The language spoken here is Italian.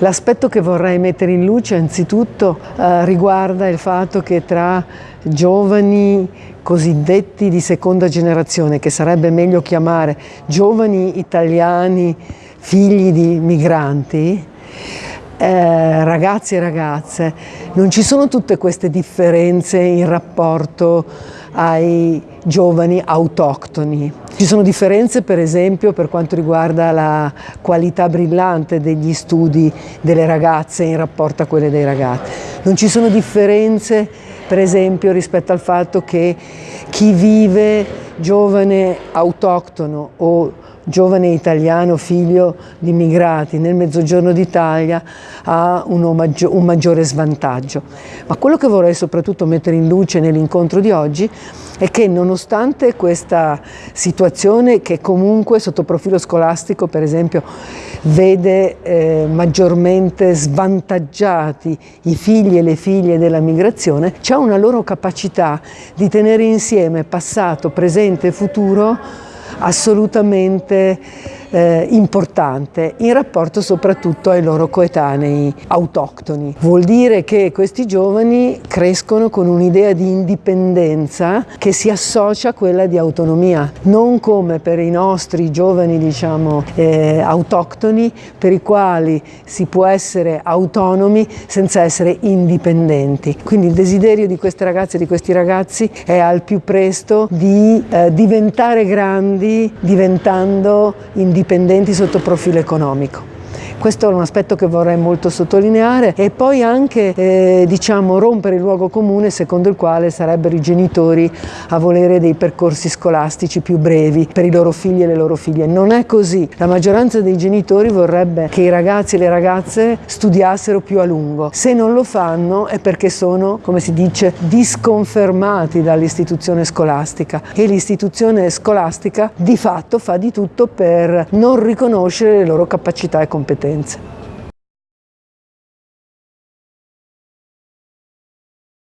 L'aspetto che vorrei mettere in luce anzitutto eh, riguarda il fatto che tra giovani cosiddetti di seconda generazione, che sarebbe meglio chiamare giovani italiani figli di migranti, eh, ragazzi e ragazze, non ci sono tutte queste differenze in rapporto ai giovani autoctoni. Ci sono differenze per esempio per quanto riguarda la qualità brillante degli studi delle ragazze in rapporto a quelle dei ragazzi. Non ci sono differenze per esempio rispetto al fatto che chi vive giovane autoctono o giovane italiano figlio di immigrati nel mezzogiorno d'Italia ha un, maggio, un maggiore svantaggio. Ma quello che vorrei soprattutto mettere in luce nell'incontro di oggi è che nonostante questa situazione che comunque sotto profilo scolastico per esempio vede eh, maggiormente svantaggiati i figli e le figlie della migrazione, c'è una loro capacità di tenere insieme passato, presente e futuro assolutamente eh, importante in rapporto soprattutto ai loro coetanei autoctoni. Vuol dire che questi giovani crescono con un'idea di indipendenza che si associa a quella di autonomia, non come per i nostri giovani diciamo eh, autoctoni per i quali si può essere autonomi senza essere indipendenti. Quindi il desiderio di queste ragazze e di questi ragazzi è al più presto di eh, diventare grandi diventando indipendenti dipendenti sotto profilo economico. Questo è un aspetto che vorrei molto sottolineare e poi anche eh, diciamo, rompere il luogo comune secondo il quale sarebbero i genitori a volere dei percorsi scolastici più brevi per i loro figli e le loro figlie. Non è così. La maggioranza dei genitori vorrebbe che i ragazzi e le ragazze studiassero più a lungo. Se non lo fanno è perché sono, come si dice, disconfermati dall'istituzione scolastica e l'istituzione scolastica di fatto fa di tutto per non riconoscere le loro capacità e competenze.